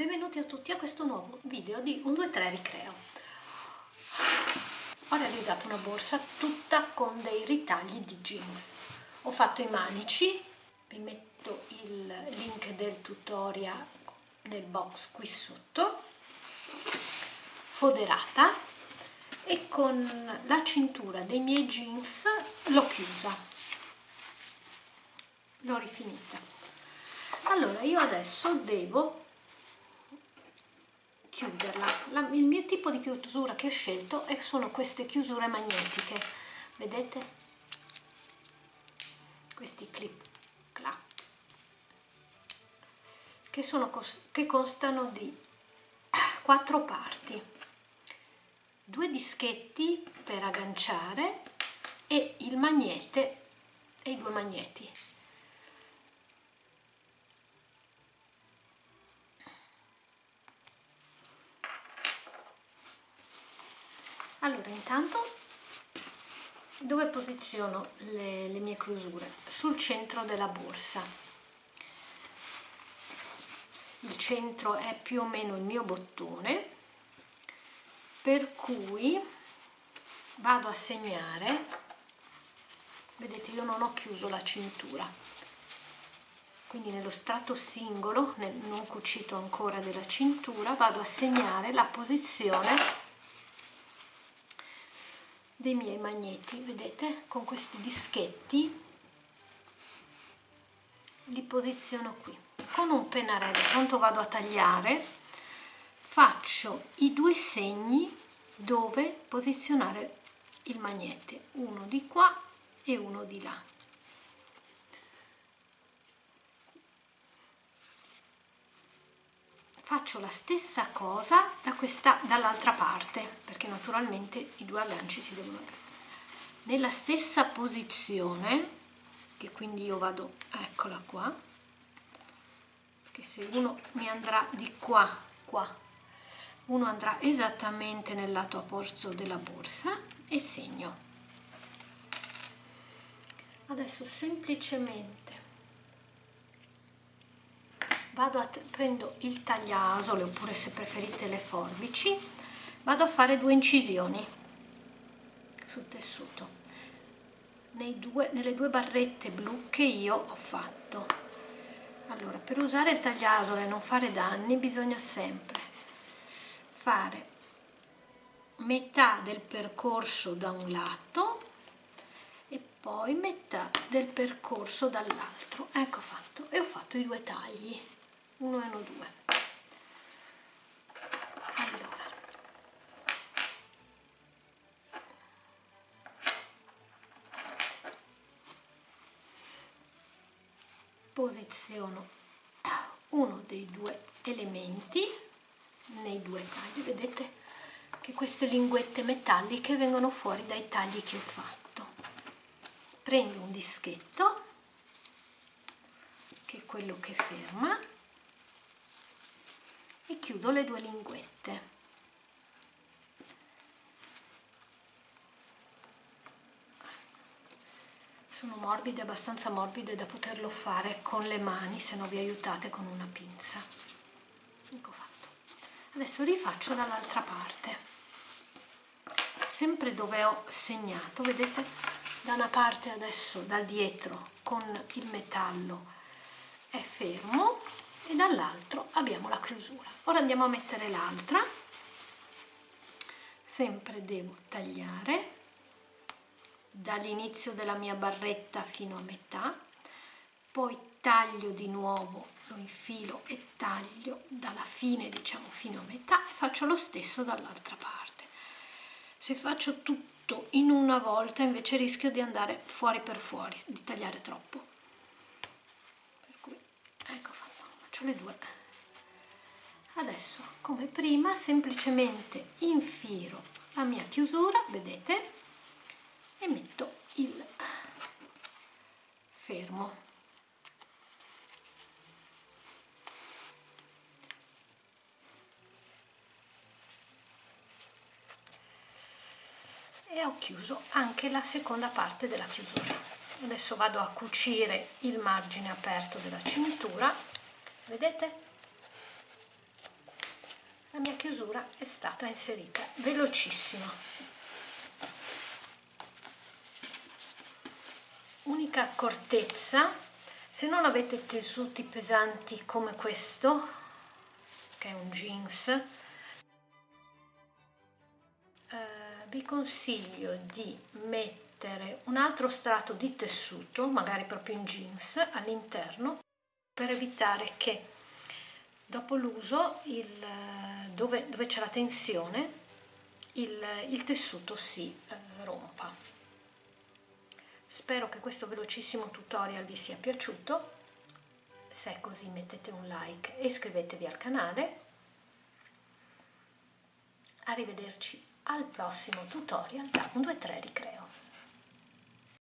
benvenuti a tutti a questo nuovo video di 1, 2, 3 Ricreo. Ho realizzato una borsa tutta con dei ritagli di jeans. Ho fatto i manici, vi metto il link del tutorial nel box qui sotto, foderata e con la cintura dei miei jeans l'ho chiusa, l'ho rifinita. Allora io adesso devo chiuderla. La, il mio tipo di chiusura che ho scelto sono queste chiusure magnetiche, vedete? Questi clip clap che, sono, che constano di quattro parti, due dischetti per agganciare e il magnete e i due magneti. allora intanto dove posiziono le, le mie chiusure? sul centro della borsa. Il centro è più o meno il mio bottone per cui vado a segnare. Vedete io non ho chiuso la cintura. Quindi nello strato singolo non cucito ancora della cintura vado a segnare la posizione dei miei magneti. Vedete? Con questi dischetti li posiziono qui. Con un pennarello quando vado a tagliare. Faccio i due segni dove posizionare il magnete. Uno di qua e uno di là faccio la stessa cosa da questa dall'altra parte perché naturalmente i due agganci si devono nella stessa posizione che quindi io vado eccola qua che se uno mi andrà di qua qua uno andrà esattamente nel lato opposto della borsa e segno. Adesso semplicemente vado a prendo il tagliasole oppure se preferite le forbici vado a fare due incisioni sul tessuto. Due, nelle due barrette blu che io ho fatto. Allora per usare il tagliasole e non fare danni bisogna sempre fare metà del percorso da un lato e poi metà del percorso dall'altro. Ecco fatto. E ho fatto i due tagli 1 e 1 2 allora. Posiziono uno dei due elementi nei due tagli. Vedete che queste linguette metalliche vengono fuori dai tagli che ho fatto. Prendo un dischetto che è quello che ferma chiudo le due linguette. Sono morbide abbastanza morbide da poterlo fare con le mani se no vi aiutate con una pinza. Ecco fatto. Adesso rifaccio dall'altra parte. Sempre dove ho segnato vedete da una parte adesso dal dietro con il metallo è fermo e dall'altro abbiamo la chiusura. Ora andiamo a mettere l'altra. Sempre devo tagliare. Dall'inizio della mia barretta fino a metà. Poi taglio di nuovo lo infilo e taglio dalla fine diciamo fino a metà e faccio lo stesso dall'altra parte. Se faccio tutto in una volta invece rischio di andare fuori per fuori di tagliare troppo. Per cui ecco faccio le due. Adesso come prima semplicemente infilo la mia chiusura vedete e metto il fermo. E ho chiuso anche la seconda parte della chiusura. Adesso vado a cucire il margine aperto della cintura vedete? La mia chiusura è stata inserita velocissimo. Unica accortezza se non avete tessuti pesanti come questo che è un jeans eh, vi consiglio di mettere un altro strato di tessuto magari proprio in jeans all'interno per evitare che dopo l'uso dove, dove c'è la tensione il, il tessuto si eh, rompa. Spero che questo velocissimo tutorial vi sia piaciuto. Se è così mettete un like e iscrivetevi al canale. Arrivederci al prossimo tutorial da 1, 2, 3 ricreo